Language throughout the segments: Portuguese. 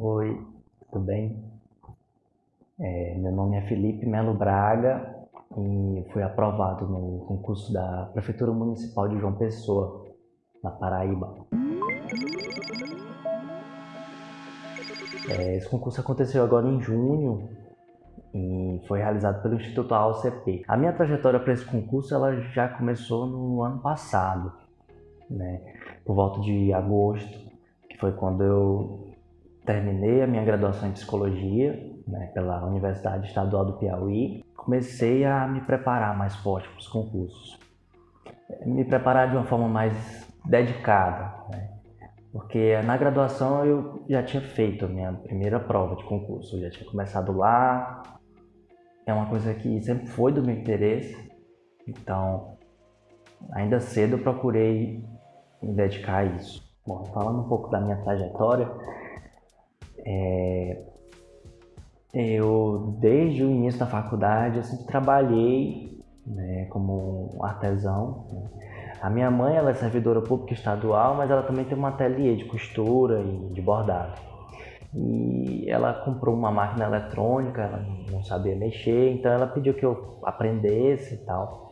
Oi, tudo bem? É, meu nome é Felipe Melo Braga e fui aprovado no concurso da Prefeitura Municipal de João Pessoa, na Paraíba. É, esse concurso aconteceu agora em junho e foi realizado pelo Instituto AOCP. A minha trajetória para esse concurso ela já começou no ano passado, né? por volta de agosto, que foi quando eu terminei a minha graduação em psicologia né, pela Universidade Estadual do Piauí. Comecei a me preparar mais forte para os concursos, me preparar de uma forma mais dedicada, né? porque na graduação eu já tinha feito a minha primeira prova de concurso, eu já tinha começado lá, é uma coisa que sempre foi do meu interesse, então ainda cedo procurei me dedicar a isso. Bom, falando um pouco da minha trajetória, é, eu desde o início da faculdade eu sempre trabalhei né, como artesão. Né. A minha mãe ela é servidora pública estadual, mas ela também tem uma ateliê de costura e de bordado. E ela comprou uma máquina eletrônica, ela não sabia mexer, então ela pediu que eu aprendesse e tal.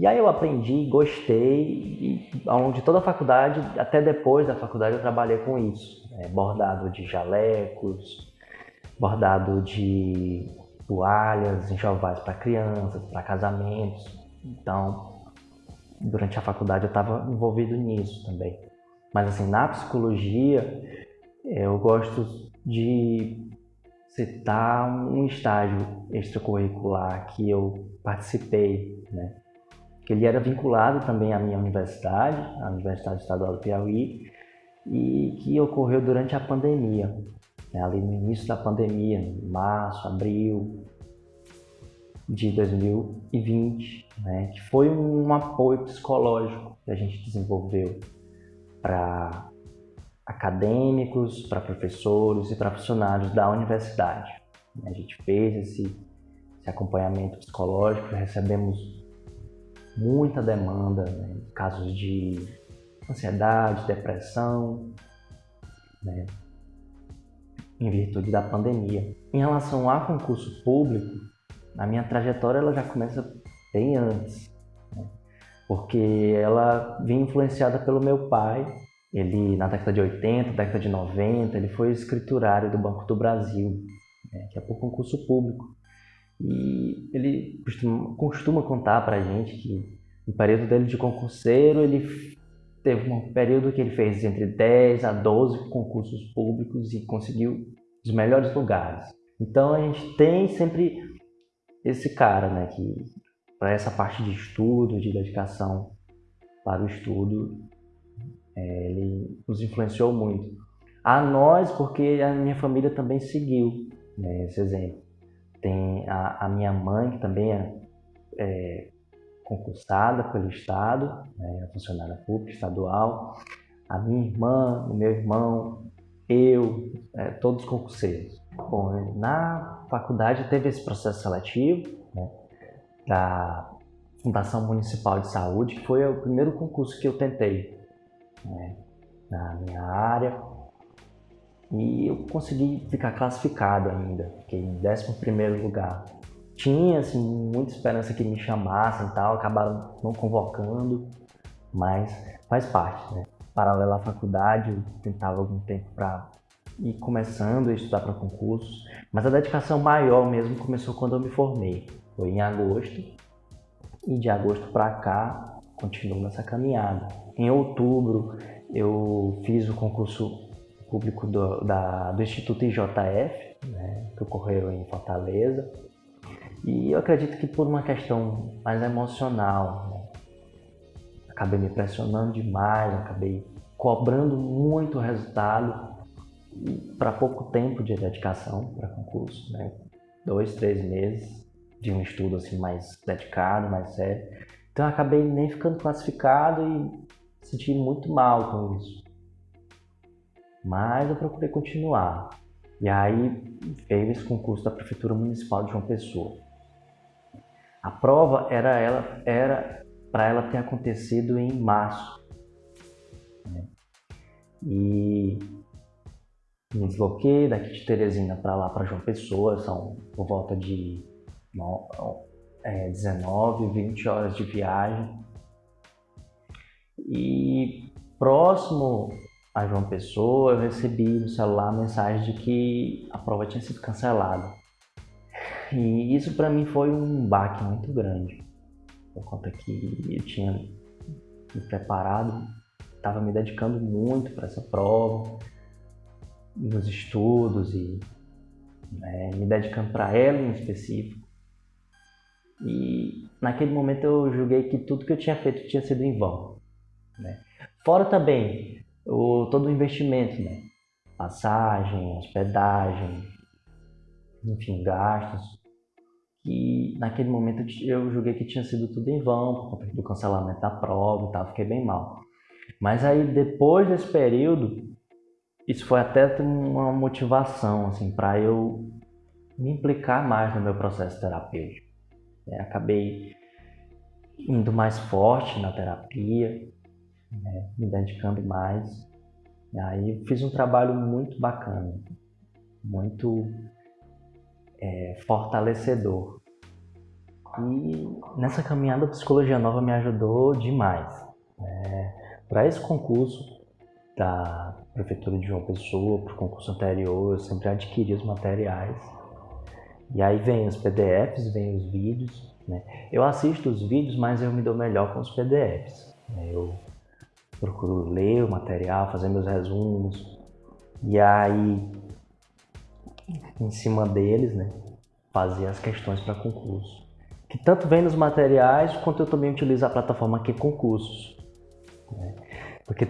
E aí eu aprendi, gostei, e ao longo de toda a faculdade, até depois da faculdade, eu trabalhei com isso. Né? Bordado de jalecos, bordado de toalhas, enxovais para crianças, para casamentos. Então, durante a faculdade eu estava envolvido nisso também. Mas assim, na psicologia, eu gosto de citar um estágio extracurricular que eu participei, né? Que ele era vinculado também à minha universidade, a Universidade Estadual do Piauí, e que ocorreu durante a pandemia, né, ali no início da pandemia, em março, abril de 2020, né, que foi um apoio psicológico que a gente desenvolveu para acadêmicos, para professores e para funcionários da universidade. A gente fez esse, esse acompanhamento psicológico, recebemos muita demanda, né? casos de ansiedade, depressão, né? em virtude da pandemia. Em relação a concurso público, a minha trajetória ela já começa bem antes, né? porque ela vinha influenciada pelo meu pai. Ele, na década de 80, década de 90, ele foi escriturário do Banco do Brasil, né? que é por concurso público. E ele costuma, costuma contar para a gente que no período dele de concurseiro, ele teve um período que ele fez entre 10 a 12 concursos públicos e conseguiu os melhores lugares. Então a gente tem sempre esse cara, né, que para essa parte de estudo, de dedicação para o estudo, é, ele nos influenciou muito. A nós, porque a minha família também seguiu né, esse exemplo. Tem a, a minha mãe, que também é, é, concursada pelo Estado, né, funcionária pública estadual, a minha irmã, o meu irmão, eu, é, todos concurseiros. Bom, na faculdade teve esse processo seletivo né, da Fundação Municipal de Saúde, que foi o primeiro concurso que eu tentei né, na minha área. E eu consegui ficar classificado ainda, fiquei em 11º lugar tinha assim, muita esperança que me chamassem e tal, acabaram não convocando, mas faz parte, né? Paralelo à faculdade, eu tentava algum tempo para ir começando a estudar para concursos, mas a dedicação maior mesmo começou quando eu me formei. Foi em agosto, e de agosto para cá continuo nessa caminhada. Em outubro eu fiz o concurso público do, da, do Instituto IJF, né, que ocorreu em Fortaleza. E eu acredito que por uma questão mais emocional, né? acabei me pressionando demais, acabei cobrando muito resultado para pouco tempo de dedicação para concurso, né? dois, três meses de um estudo assim mais dedicado, mais sério. Então acabei nem ficando classificado e senti muito mal com isso. Mas eu procurei continuar. E aí veio esse concurso da Prefeitura Municipal de João Pessoa. A prova era ela era para ela ter acontecido em março. Né? E Me desloquei daqui de Teresina para lá, para João Pessoa, são por volta de é, 19, 20 horas de viagem. E próximo a João Pessoa, eu recebi no celular a mensagem de que a prova tinha sido cancelada. E isso para mim foi um baque muito grande, por conta que eu tinha me preparado, estava me dedicando muito para essa prova, nos estudos e né, me dedicando para ela em específico. E naquele momento eu julguei que tudo que eu tinha feito tinha sido em vão. Né? Fora também o, todo o investimento, né? passagem, hospedagem, enfim, gastos. E naquele momento eu julguei que tinha sido tudo em vão, por conta do cancelamento da prova e tal, fiquei bem mal. Mas aí depois desse período, isso foi até uma motivação assim para eu me implicar mais no meu processo terapêutico. É, acabei indo mais forte na terapia, né, me dedicando mais. E aí fiz um trabalho muito bacana, muito é, fortalecedor. E nessa caminhada a Psicologia Nova me ajudou demais. Né? Para esse concurso da Prefeitura de João Pessoa, para o concurso anterior, eu sempre adquiri os materiais. E aí vem os PDFs, vem os vídeos. Né? Eu assisto os vídeos, mas eu me dou melhor com os PDFs. Né? Eu procuro ler o material, fazer meus resumos. E aí, em cima deles, né, fazer as questões para concurso. Que tanto vem nos materiais, quanto eu também utilizo a plataforma aqui Concursos. Né? Porque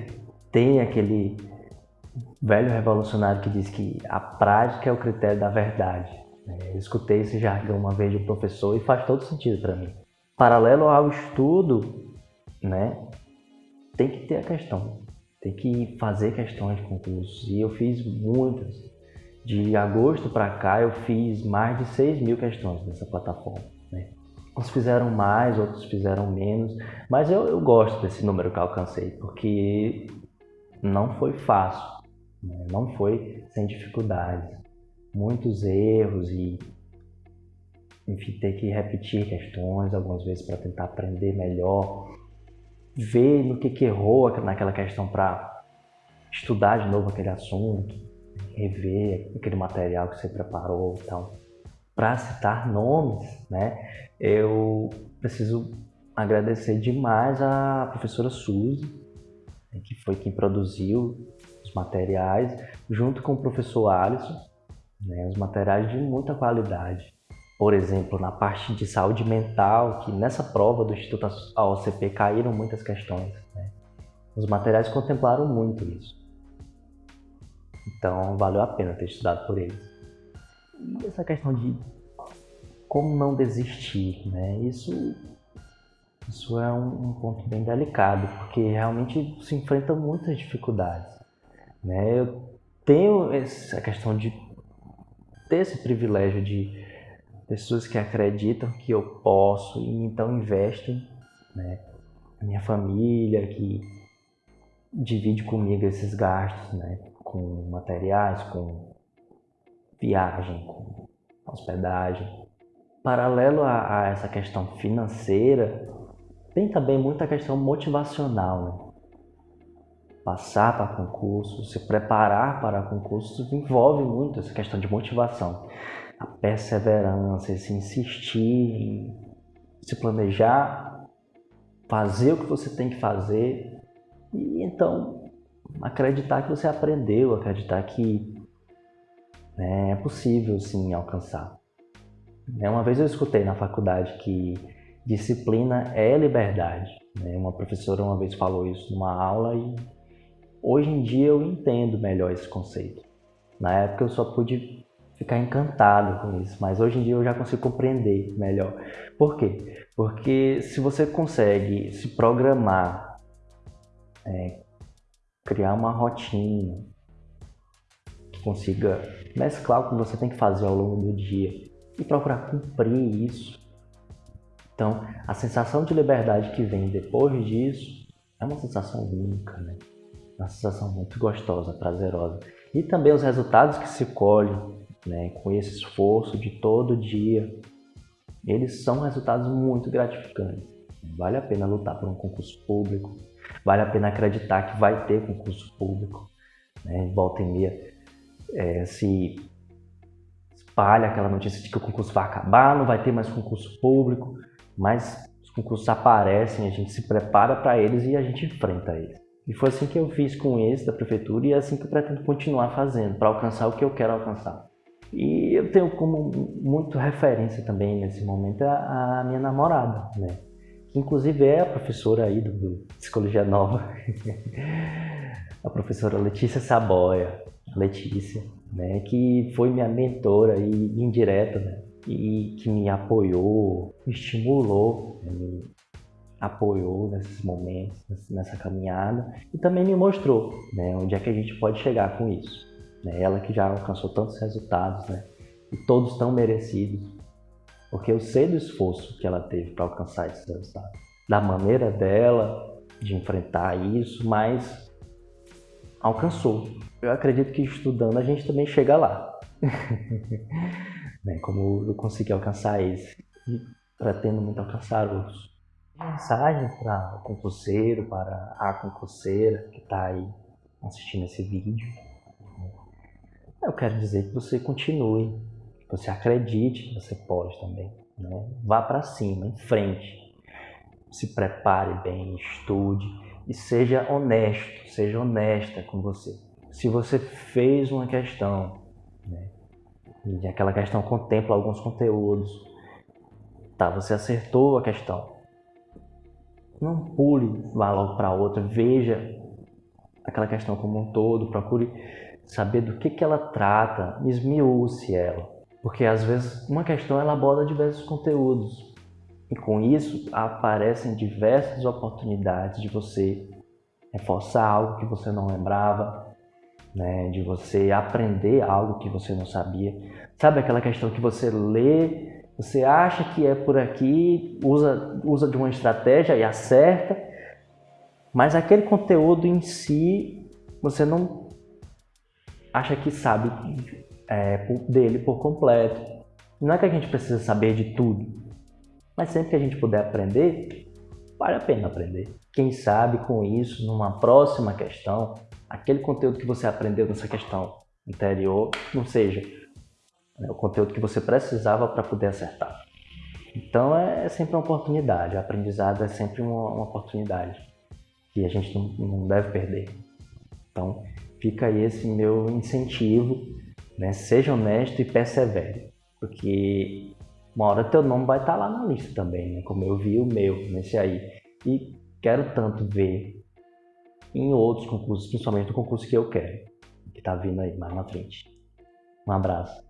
tem aquele velho revolucionário que diz que a prática é o critério da verdade. Né? Eu escutei esse jargão uma vez de um professor e faz todo sentido para mim. Paralelo ao estudo, né, tem que ter a questão, tem que fazer questões de concursos. E eu fiz muitas. De agosto para cá eu fiz mais de 6 mil questões nessa plataforma. Né? Uns fizeram mais, outros fizeram menos, mas eu, eu gosto desse número que alcancei, porque não foi fácil, né? não foi sem dificuldades. Muitos erros e, enfim, ter que repetir questões algumas vezes para tentar aprender melhor ver no que, que errou naquela questão para estudar de novo aquele assunto, rever aquele material que você preparou e tal. Para citar nomes, né, eu preciso agradecer demais a professora Suzy, né, que foi quem produziu os materiais, junto com o professor Alisson, né, os materiais de muita qualidade por exemplo, na parte de saúde mental, que nessa prova do Instituto AOCP caíram muitas questões. Né? Os materiais contemplaram muito isso. Então, valeu a pena ter estudado por eles. E essa questão de como não desistir, né? Isso, isso é um, um ponto bem delicado, porque realmente se enfrenta muitas dificuldades. Né? Eu tenho essa questão de ter esse privilégio de pessoas que acreditam que eu posso e então investem, né? Minha família que divide comigo esses gastos, né? Com materiais, com viagem, com hospedagem. Paralelo a, a essa questão financeira, tem também muita questão motivacional, né? Passar para concurso, se preparar para concursos envolve muito essa questão de motivação a perseverança, esse insistir se planejar, fazer o que você tem que fazer e então acreditar que você aprendeu, acreditar que né, é possível sim alcançar. Né, uma vez eu escutei na faculdade que disciplina é liberdade. Né? Uma professora uma vez falou isso numa aula e hoje em dia eu entendo melhor esse conceito. Na época eu só pude ficar encantado com isso, mas hoje em dia eu já consigo compreender melhor. Por quê? Porque se você consegue se programar, é, criar uma rotina que consiga mesclar o que você tem que fazer ao longo do dia e procurar cumprir isso, então a sensação de liberdade que vem depois disso é uma sensação única, né? Uma sensação muito gostosa, prazerosa. E também os resultados que se colhem né, com esse esforço de todo dia, eles são resultados muito gratificantes. Vale a pena lutar por um concurso público, vale a pena acreditar que vai ter concurso público. Né? Volta e meia é, se espalha aquela notícia de que o concurso vai acabar, não vai ter mais concurso público, mas os concursos aparecem, a gente se prepara para eles e a gente enfrenta eles. E foi assim que eu fiz com esse da prefeitura e é assim que eu pretendo continuar fazendo para alcançar o que eu quero alcançar. E eu tenho como muito referência também nesse momento a, a minha namorada, né? Que inclusive é a professora aí do, do Psicologia Nova, a professora Letícia Saboia, Letícia, né? Que foi minha mentora e indireta, né? E que me apoiou, me estimulou, né? me apoiou nesses momentos, nessa caminhada e também me mostrou, né? Onde é que a gente pode chegar com isso. Né? Ela que já alcançou tantos resultados, né? E todos tão merecidos. Porque eu sei do esforço que ela teve para alcançar esses resultados. Da maneira dela de enfrentar isso, mas alcançou. Eu acredito que estudando a gente também chega lá. né? Como eu consegui alcançar esse. E pretendo muito alcançar outros. Mensagem para o concurseiro, para a concurseira que está aí assistindo esse vídeo eu quero dizer que você continue, que você acredite que você pode também. Né? Vá para cima, em frente. Se prepare bem, estude e seja honesto, seja honesta com você. Se você fez uma questão, né? e aquela questão contempla alguns conteúdos, tá? Você acertou a questão. Não pule, vá logo para outra, veja aquela questão como um todo, procure saber do que, que ela trata, esmiúce ela. Porque às vezes uma questão ela aborda diversos conteúdos e com isso aparecem diversas oportunidades de você reforçar algo que você não lembrava, né? de você aprender algo que você não sabia. Sabe aquela questão que você lê, você acha que é por aqui, usa, usa de uma estratégia e acerta, mas aquele conteúdo em si você não acha que sabe é, dele por completo. Não é que a gente precisa saber de tudo, mas sempre que a gente puder aprender, vale a pena aprender. Quem sabe com isso, numa próxima questão, aquele conteúdo que você aprendeu nessa questão anterior não seja né, o conteúdo que você precisava para poder acertar. Então é, é sempre uma oportunidade, o aprendizado é sempre uma, uma oportunidade que a gente não, não deve perder. Então, fica aí esse meu incentivo, né? Seja honesto e persevere, porque uma hora teu nome vai estar tá lá na lista também, né? Como eu vi o meu nesse aí. E quero tanto ver em outros concursos, principalmente no concurso que eu quero, que está vindo aí mais na frente. Um abraço.